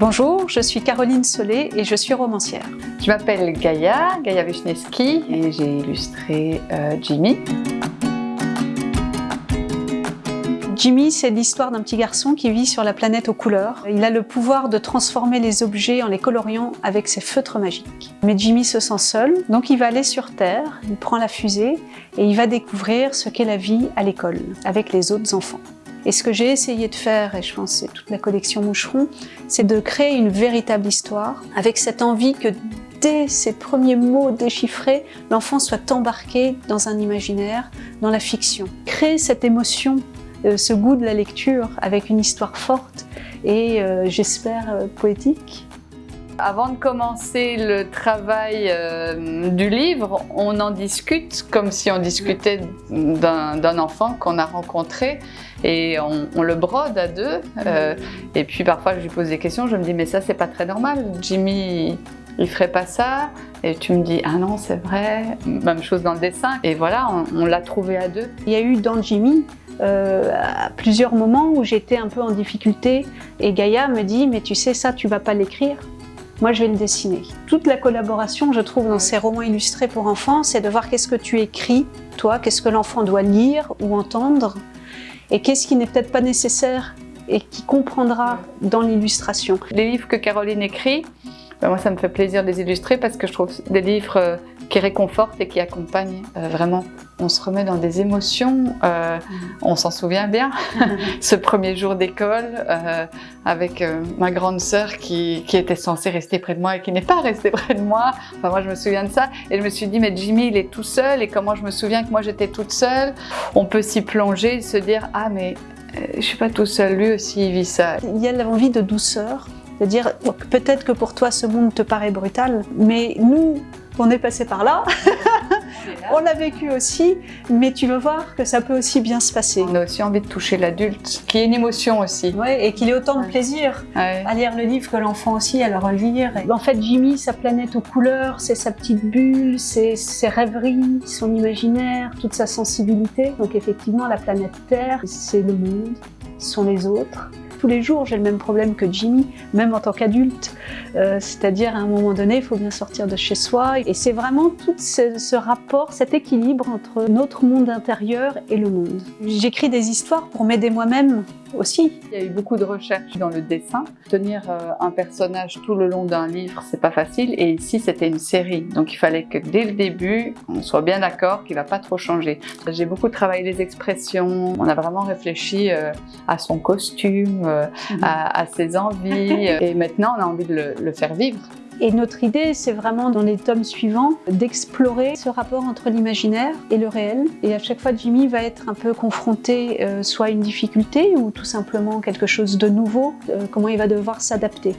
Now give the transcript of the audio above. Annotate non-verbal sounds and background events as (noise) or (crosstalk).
Bonjour, je suis Caroline Solé et je suis romancière. Je m'appelle Gaïa, Gaïa Wisniewski et j'ai illustré euh, Jimmy. Jimmy, c'est l'histoire d'un petit garçon qui vit sur la planète aux couleurs. Il a le pouvoir de transformer les objets en les coloriant avec ses feutres magiques. Mais Jimmy se sent seul, donc il va aller sur Terre, il prend la fusée et il va découvrir ce qu'est la vie à l'école, avec les autres enfants. Et ce que j'ai essayé de faire, et je pense c'est toute la collection Moucheron, c'est de créer une véritable histoire avec cette envie que dès ses premiers mots déchiffrés, l'enfant soit embarqué dans un imaginaire, dans la fiction. Créer cette émotion, euh, ce goût de la lecture avec une histoire forte et euh, j'espère euh, poétique. Avant de commencer le travail du livre, on en discute comme si on discutait d'un enfant qu'on a rencontré et on, le brode à deux. Euh, et puis parfois je lui pose des questions, je me dis mais ça c'est pas très normal, Jimmy il ferait pas ça. Et tu me dis ah non c'est vrai, même chose dans le dessin. Et voilà on, l'a trouvé à deux. Il y a eu dans Jimmy euh, plusieurs moments où j'étais un peu en difficulté. Et Gaïa me dit mais tu sais ça tu vas pas l'écrire moi je vais le dessiner. Toute la collaboration je trouve dans ces romans illustrés pour enfants c'est de voir qu'est-ce que tu écris toi, qu'est-ce que l'enfant doit lire ou entendre et qu'est-ce qui n'est peut-être pas nécessaire et qui comprendra dans l'illustration. Les livres que Caroline écrit, ben, moi ça me fait plaisir de les illustrer parce que je trouve des livres euh, qui réconfortent et qui accompagnent euh, vraiment. On se remet dans des émotions, euh, on s'en souvient bien. (laughs) Ce premier jour d'école avec ma grande sœur qui, qui, était censée rester près de moi et qui n'est pas restée près de moi. Enfin, moi je me souviens de ça et je me suis dit mais Jimmy il est tout seul et comment je me souviens que moi j'étais toute seule. On peut s'y plonger et se dire ah mais je suis pas tout seul, lui aussi il vit ça. Il y a l'envie de douceur, de dire peut-être que pour toi ce monde te paraît brutal, mais nous, on est passé par là, (laughs) on l'a vécu aussi, mais tu veux voir que ça peut aussi bien se passer. On a aussi envie de toucher l'adulte, qui est une émotion aussi. Ouais, et qu'il ait autant de plaisir à lire le livre que l'enfant aussi à le relire. En fait, Jimmy, sa planète aux couleurs, c'est sa petite bulle, c'est ses rêveries, son imaginaire, toute sa sensibilité. Donc effectivement, la planète Terre, c'est le monde, ce sont les autres tous les jours, j'ai le même problème que Jimmy, même en tant qu'adulte. Euh, c'est-à-dire, à un moment donné, il faut bien sortir de chez soi. Et c'est vraiment tout ce, ce, rapport, cet équilibre entre notre monde intérieur et le monde. J'écris des histoires pour m'aider moi-même aussi. Il y a eu beaucoup de recherches dans le dessin. Tenir euh, un personnage tout le long d'un livre, c'est pas facile. Et ici, c'était une série. Donc, il fallait que dès le début, on soit bien d'accord qu'il va pas trop changer. J'ai beaucoup travaillé les expressions. On a vraiment réfléchi euh, à son costume, Mhm. à, ses envies. (laughs) et maintenant, on a envie de le, faire vivre. Et notre idée, c'est vraiment dans les tomes suivants d'explorer ce rapport entre l'imaginaire et le réel. Et à chaque fois, Jimmy va être un peu confronté euh, soit à une difficulté ou tout simplement quelque chose de nouveau, euh, comment il va devoir s'adapter.